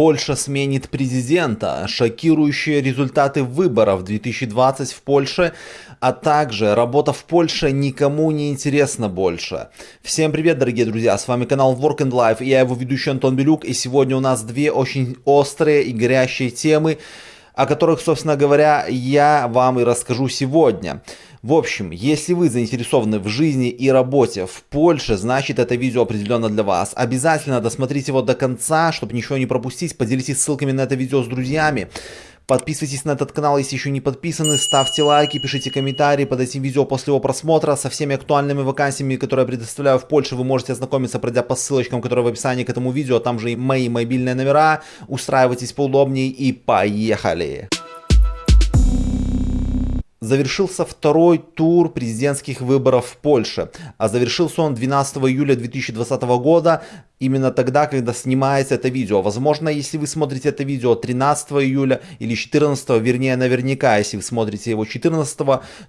Польша сменит президента, шокирующие результаты выборов 2020 в Польше, а также работа в Польше никому не интересна больше. Всем привет, дорогие друзья, с вами канал Work and Life, я его ведущий Антон Белюк, и сегодня у нас две очень острые и горящие темы, о которых, собственно говоря, я вам и расскажу сегодня. В общем, если вы заинтересованы в жизни и работе в Польше, значит это видео определенно для вас. Обязательно досмотрите его до конца, чтобы ничего не пропустить. Поделитесь ссылками на это видео с друзьями. Подписывайтесь на этот канал, если еще не подписаны, ставьте лайки, пишите комментарии под этим видео после его просмотра. Со всеми актуальными вакансиями, которые я предоставляю в Польше, вы можете ознакомиться, пройдя по ссылочкам, которые в описании к этому видео. Там же и мои мобильные номера. Устраивайтесь поудобнее и поехали! Завершился второй тур президентских выборов в Польше, а завершился он 12 июля 2020 года, именно тогда, когда снимается это видео. Возможно, если вы смотрите это видео 13 июля или 14, вернее, наверняка, если вы смотрите его 14,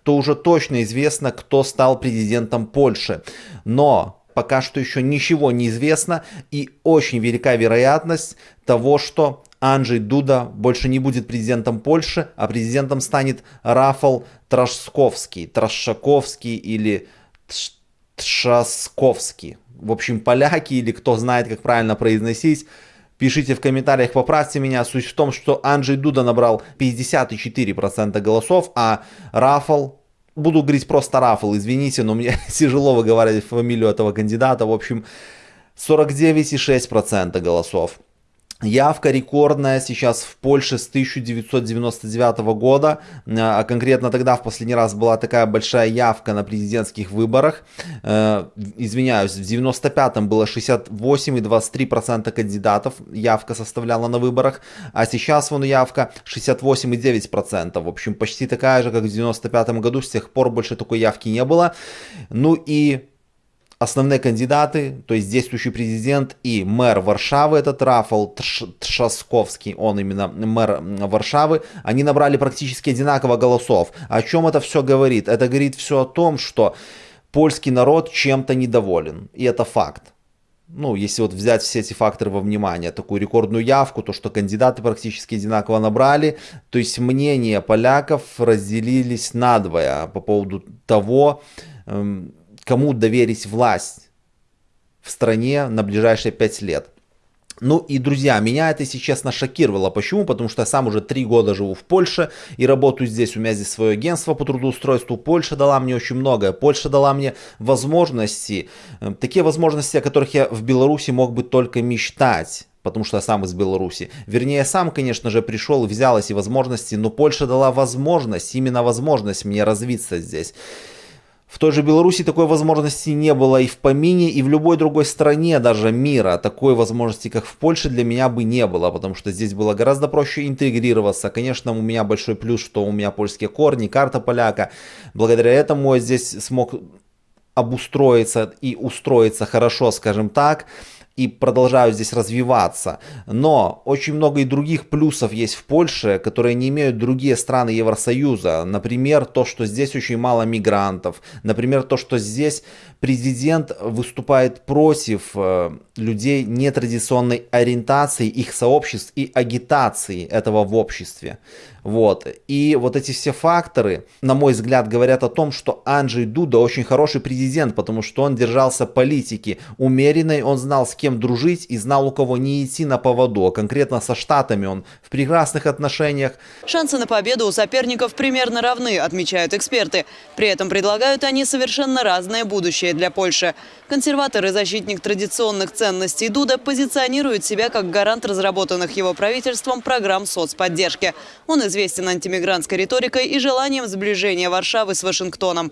то уже точно известно, кто стал президентом Польши. Но пока что еще ничего не известно и очень велика вероятность того, что Анджей Дуда больше не будет президентом Польши, а президентом станет Рафал Трашковский, Трашаковский или Тшасковский. В общем, поляки или кто знает, как правильно произносить, Пишите в комментариях, поправьте меня. Суть в том, что Анджей Дуда набрал 54% голосов, а Рафал, буду говорить просто Рафал, извините, но мне тяжело выговаривать фамилию этого кандидата. В общем, 49,6% голосов. Явка рекордная сейчас в Польше с 1999 года, а конкретно тогда в последний раз была такая большая явка на президентских выборах. Э, извиняюсь, в 95-м было 68,23% кандидатов явка составляла на выборах, а сейчас вон явка 68,9%. В общем, почти такая же, как в 95-м году, с тех пор больше такой явки не было. Ну и основные кандидаты, то есть действующий президент и мэр Варшавы, этот Рафал Тшасковский, он именно мэр Варшавы, они набрали практически одинаково голосов. О чем это все говорит? Это говорит все о том, что польский народ чем-то недоволен, и это факт. Ну, если вот взять все эти факторы во внимание, такую рекордную явку, то, что кандидаты практически одинаково набрали, то есть мнения поляков разделились надвое по поводу того, эм, кому доверить власть в стране на ближайшие 5 лет. Ну и, друзья, меня это, если честно, шокировало. Почему? Потому что я сам уже три года живу в Польше и работаю здесь. У меня здесь свое агентство по трудоустройству. Польша дала мне очень многое. Польша дала мне возможности, э, такие возможности, о которых я в Беларуси мог бы только мечтать потому что я сам из Беларуси. Вернее, я сам, конечно же, пришел взял эти возможности, но Польша дала возможность, именно возможность мне развиться здесь. В той же Беларуси такой возможности не было и в помине, и в любой другой стране даже мира такой возможности, как в Польше, для меня бы не было, потому что здесь было гораздо проще интегрироваться. Конечно, у меня большой плюс, что у меня польские корни, карта поляка. Благодаря этому я здесь смог обустроиться и устроиться хорошо, скажем так и продолжают здесь развиваться. Но очень много и других плюсов есть в Польше, которые не имеют другие страны Евросоюза. Например, то, что здесь очень мало мигрантов. Например, то, что здесь президент выступает против э, людей нетрадиционной ориентации, их сообществ и агитации этого в обществе. Вот. И вот эти все факторы, на мой взгляд, говорят о том, что Анджей Дуда очень хороший президент, потому что он держался политики умеренной, он знал с кем дружить и знал у кого не идти на поводу. А конкретно со Штатами он в прекрасных отношениях. Шансы на победу у соперников примерно равны, отмечают эксперты. При этом предлагают они совершенно разное будущее для Польши. Консерватор и защитник традиционных ценностей Дуда позиционирует себя как гарант разработанных его правительством программ соцподдержки. Он известен антимигрантской риторикой и желанием сближения Варшавы с Вашингтоном.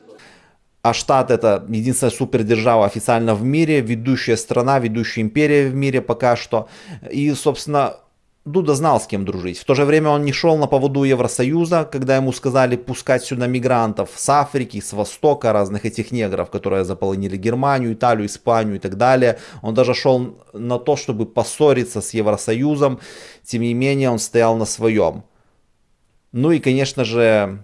А штат это единственная супердержава официально в мире, ведущая страна, ведущая империя в мире пока что. И, собственно, Дуда знал, с кем дружить. В то же время он не шел на поводу Евросоюза, когда ему сказали пускать сюда мигрантов с Африки, с Востока, разных этих негров, которые заполонили Германию, Италию, Испанию и так далее. Он даже шел на то, чтобы поссориться с Евросоюзом. Тем не менее, он стоял на своем. Ну и, конечно же,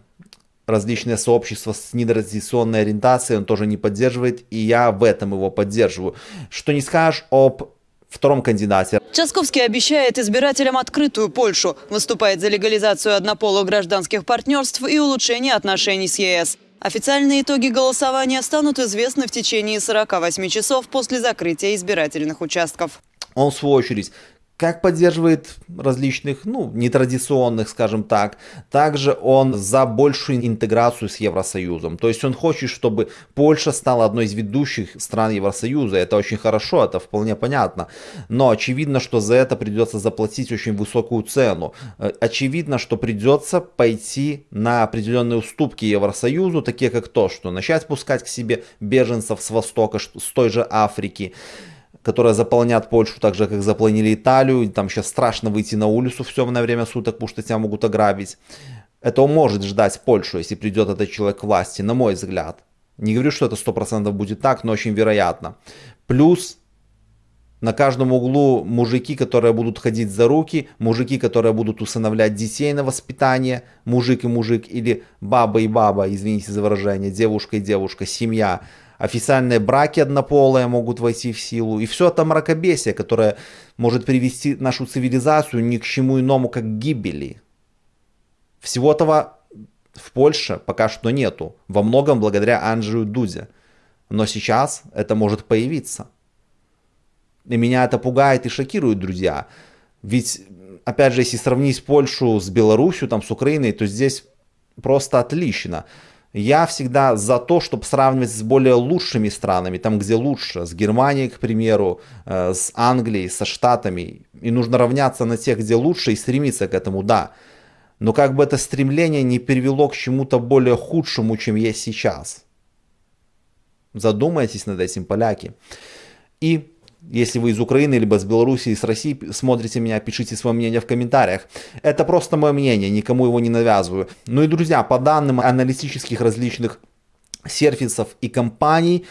различные сообщества с нетрадиционной ориентацией он тоже не поддерживает, и я в этом его поддерживаю. Что не скажешь об втором кандидате. Часковский обещает избирателям открытую Польшу, выступает за легализацию однополых гражданских партнерств и улучшение отношений с ЕС. Официальные итоги голосования станут известны в течение 48 часов после закрытия избирательных участков. Он, в свою очередь, как поддерживает различных, ну, нетрадиционных, скажем так. Также он за большую интеграцию с Евросоюзом. То есть он хочет, чтобы Польша стала одной из ведущих стран Евросоюза. Это очень хорошо, это вполне понятно. Но очевидно, что за это придется заплатить очень высокую цену. Э, очевидно, что придется пойти на определенные уступки Евросоюзу, такие как то, что начать пускать к себе беженцев с Востока, с той же Африки которые заполнят Польшу так же, как заполнили Италию. Там сейчас страшно выйти на улицу в темное время суток, потому что тебя могут ограбить. Это может ждать Польшу, если придет этот человек к власти, на мой взгляд. Не говорю, что это 100% будет так, но очень вероятно. Плюс на каждом углу мужики, которые будут ходить за руки, мужики, которые будут усыновлять детей на воспитание, мужик и мужик, или баба и баба, извините за выражение, девушка и девушка, семья – официальные браки однополые могут войти в силу, и все это мракобесие, которое может привести нашу цивилизацию ни к чему иному, как к гибели. Всего этого в Польше пока что нету, во многом благодаря Анджею Дуде. Но сейчас это может появиться. И меня это пугает и шокирует, друзья. Ведь, опять же, если сравнить Польшу с Беларусью, там, с Украиной, то здесь просто отлично. Я всегда за то, чтобы сравнивать с более лучшими странами, там где лучше, с Германией, к примеру, э, с Англией, со Штатами. И нужно равняться на тех, где лучше и стремиться к этому, да. Но как бы это стремление не привело к чему-то более худшему, чем есть сейчас. Задумайтесь над этим, поляки. И если вы из Украины, либо с Беларуси, с России смотрите меня, пишите свое мнение в комментариях. Это просто мое мнение, никому его не навязываю. Ну и, друзья, по данным аналитических различных сервисов и компаний,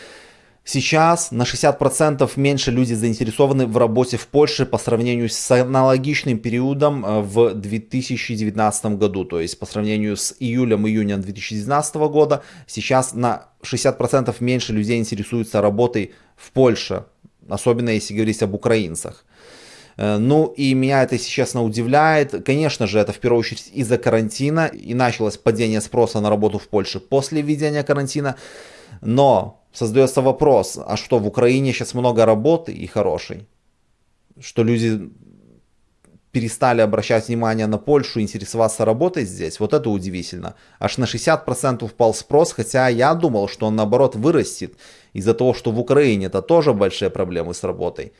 Сейчас на 60% меньше люди заинтересованы в работе в Польше по сравнению с аналогичным периодом э, в 2019 году. То есть по сравнению с июлем-июнем 2019 года сейчас на 60% меньше людей интересуются работой в Польше особенно если говорить об украинцах. Э, ну и меня это, если честно, удивляет. Конечно же, это в первую очередь из-за карантина и началось падение спроса на работу в Польше после введения карантина. Но создается вопрос, а что в Украине сейчас много работы и хорошей? Что люди перестали обращать внимание на Польшу, интересоваться работой здесь, вот это удивительно. Аж на 60% упал спрос, хотя я думал, что он наоборот вырастет из-за того, что в Украине это тоже большие проблемы с работой.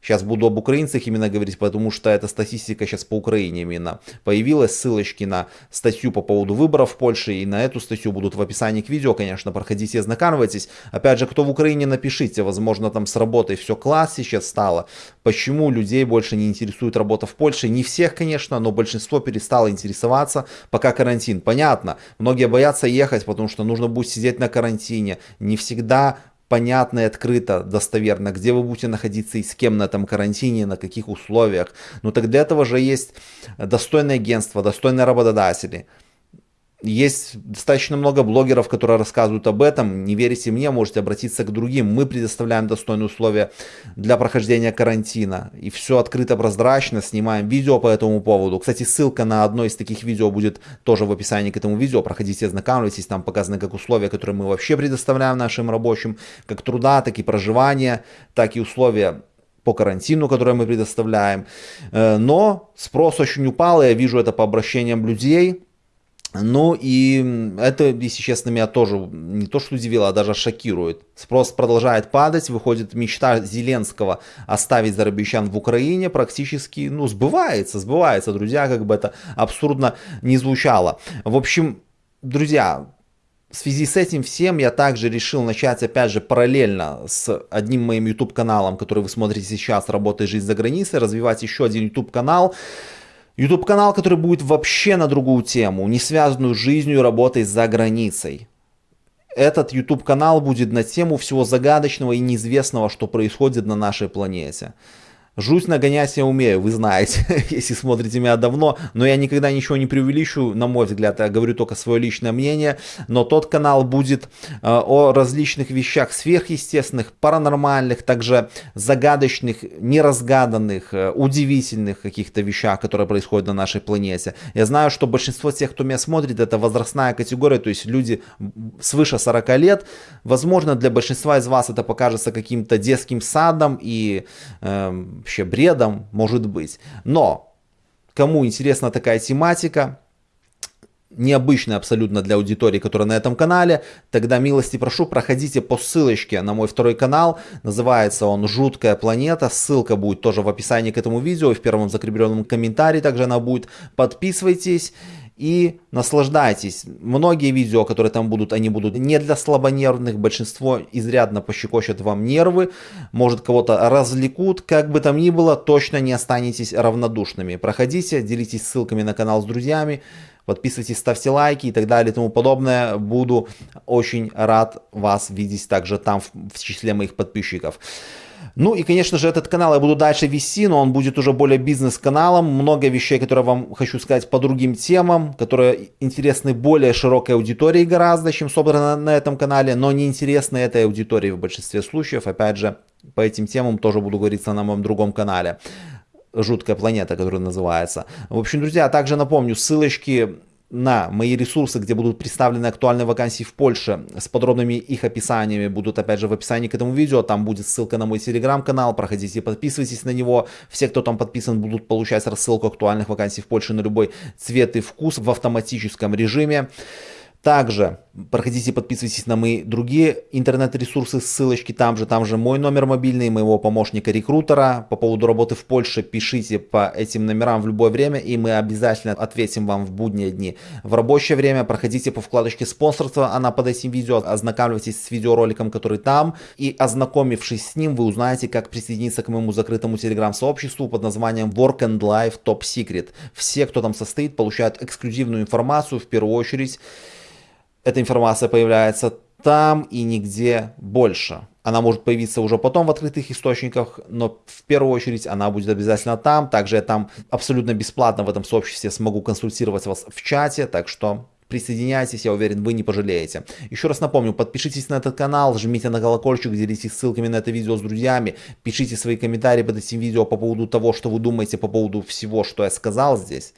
Сейчас буду об украинцах именно говорить, потому что эта статистика сейчас по Украине именно. Появилась ссылочки на статью по поводу выборов в Польше, и на эту статью будут в описании к видео, конечно, проходите и ознакомьтесь. Опять же, кто в Украине, напишите, возможно, там с работой все класс сейчас стало. Почему людей больше не интересует работа в Польше? Не всех, конечно, но большинство перестало интересоваться, пока карантин. Понятно, многие боятся ехать, потому что нужно будет сидеть на карантине. Не всегда понятно и открыто, достоверно, где вы будете находиться и с кем на этом карантине, на каких условиях. Но так для этого же есть достойное агентство, достойные работодатели. Есть достаточно много блогеров, которые рассказывают об этом. Не верите мне, можете обратиться к другим. Мы предоставляем достойные условия для прохождения карантина. И все открыто, прозрачно. Снимаем видео по этому поводу. Кстати, ссылка на одно из таких видео будет тоже в описании к этому видео. Проходите, ознакомьтесь. Там показаны как условия, которые мы вообще предоставляем нашим рабочим. Как труда, так и проживания, так и условия по карантину, которые мы предоставляем. Э, но спрос очень упал, я вижу это по обращениям людей. Ну и это, если честно, меня тоже не то что удивило, а даже шокирует. Спрос продолжает падать, выходит мечта Зеленского оставить зарабищан в Украине практически, ну, сбывается, сбывается, друзья, как бы это абсурдно не звучало. В общем, друзья, в связи с этим всем я также решил начать, опять же, параллельно с одним моим YouTube каналом, который вы смотрите сейчас, «Работай жизнь за границей», развивать еще один YouTube канал, YouTube канал, который будет вообще на другую тему, не связанную с жизнью и работой за границей. Этот YouTube канал будет на тему всего загадочного и неизвестного, что происходит на нашей планете. Жуть нагонять я умею, вы знаете, если смотрите меня давно, но я никогда ничего не преувеличу, на мой взгляд, я говорю только свое личное мнение, но тот канал будет э, о различных вещах сверхъестественных, паранормальных, также загадочных, неразгаданных, э, удивительных каких-то вещах, которые происходят на нашей планете. Я знаю, что большинство тех, кто меня смотрит, это возрастная категория, то есть люди свыше 40 лет. Возможно, для большинства из вас это покажется каким-то детским садом и э, вообще бредом, может быть. Но, кому интересна такая тематика, необычная абсолютно для аудитории, которая на этом канале, тогда милости прошу, проходите по ссылочке на мой второй канал, называется он «Жуткая планета», ссылка будет тоже в описании к этому видео, и в первом закрепленном комментарии также она будет, подписывайтесь и наслаждайтесь. Многие видео, которые там будут, они будут не для слабонервных, большинство изрядно пощекочет вам нервы, может кого-то развлекут, как бы там ни было, точно не останетесь равнодушными. Проходите, делитесь ссылками на канал с друзьями, подписывайтесь, ставьте лайки и так далее и тому подобное. Буду очень рад вас видеть также там в, в числе моих подписчиков. Ну и, конечно же, этот канал я буду дальше вести, но он будет уже более бизнес-каналом. Много вещей, которые вам хочу сказать по другим темам, которые интересны более широкой аудитории гораздо, чем собрано на этом канале, но не интересны этой аудитории в большинстве случаев. Опять же, по этим темам тоже буду говорить на моем другом канале жуткая планета, которая называется. В общем, друзья, также напомню, ссылочки на мои ресурсы, где будут представлены актуальные вакансии в Польше. С подробными их описаниями, будут опять же в описании к этому видео, там будет ссылка на мой телеграм-канал, проходите, подписывайтесь на него, все, кто там подписан, будут получать рассылку актуальных вакансий в Польше на любой цвет и вкус в автоматическом режиме. Также проходите, подписывайтесь на мои другие интернет-ресурсы, ссылочки там же, там же мой номер мобильный, моего помощника-рекрутера. По поводу работы в Польше пишите по этим номерам в любое время, и мы обязательно ответим вам в будние дни. В рабочее время проходите по вкладочке спонсорства, она под этим видео, ознакомьтесь с видеороликом, который там, и ознакомившись с ним, вы узнаете, как присоединиться к моему закрытому телеграм-сообществу под названием Work and Life Top Secret. Все, кто там состоит, получают эксклюзивную информацию, в первую очередь, эта информация появляется там и нигде больше. Она может появиться уже потом в открытых источниках, но в первую очередь она будет обязательно там. Также я там абсолютно бесплатно в этом сообществе смогу консультировать вас в чате, так что Присоединяйтесь, я уверен, вы не пожалеете. Еще раз напомню, подпишитесь на этот канал, жмите на колокольчик, делитесь ссылками на это видео с друзьями, пишите свои комментарии под этим видео по поводу того, что вы думаете по поводу всего, что я сказал здесь.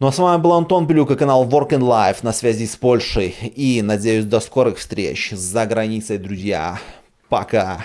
Ну а с вами был Антон Блюк и канал Work and Life на связи с Польшей. И надеюсь до скорых встреч за границей, друзья. Пока.